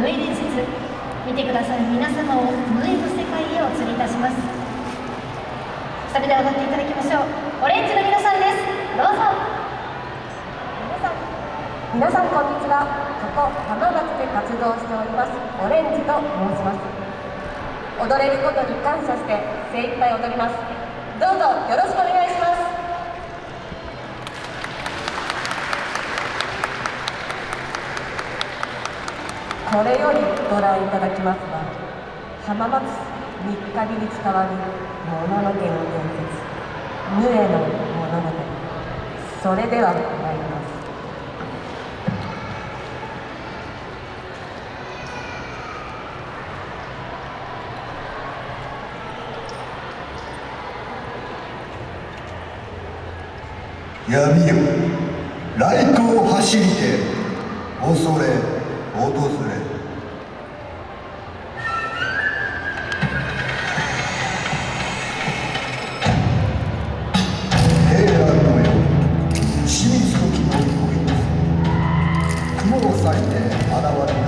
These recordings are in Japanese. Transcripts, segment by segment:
無縁伝説見てくださる皆様を無縁の世界へお連れいたします。それでは踊っていただきましょう。オレンジの皆さんです。どうぞ。皆さんこんにちは。ここ浜松で活動しております。オレンジと申します。踊れることに感謝して精一杯踊ります。どうぞよろしくお願いします。これよりご覧いただきます。は浜松三日日に伝わるもののけの伝説。ヌエの物語それでは参ります。闇よ来光走りて恐れ訪れ平安の世清水の木の恋です雲を裂いて現れ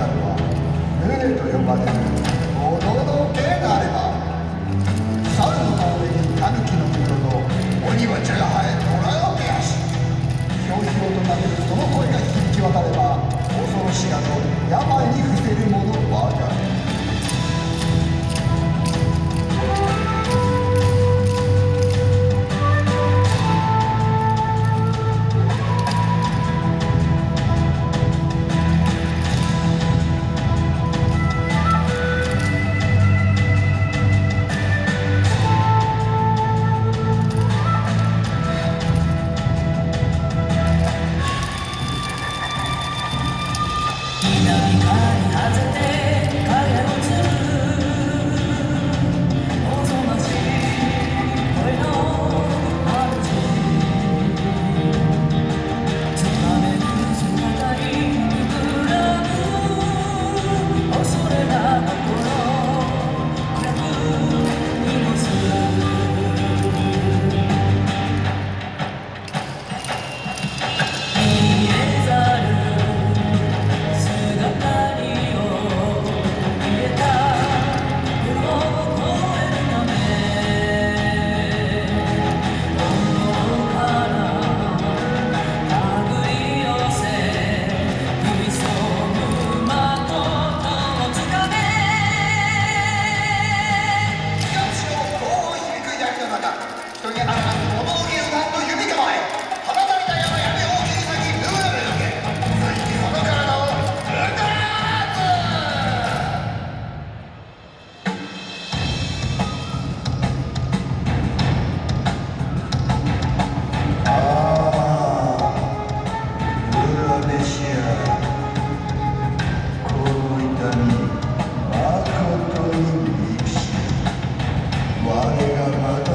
我がまた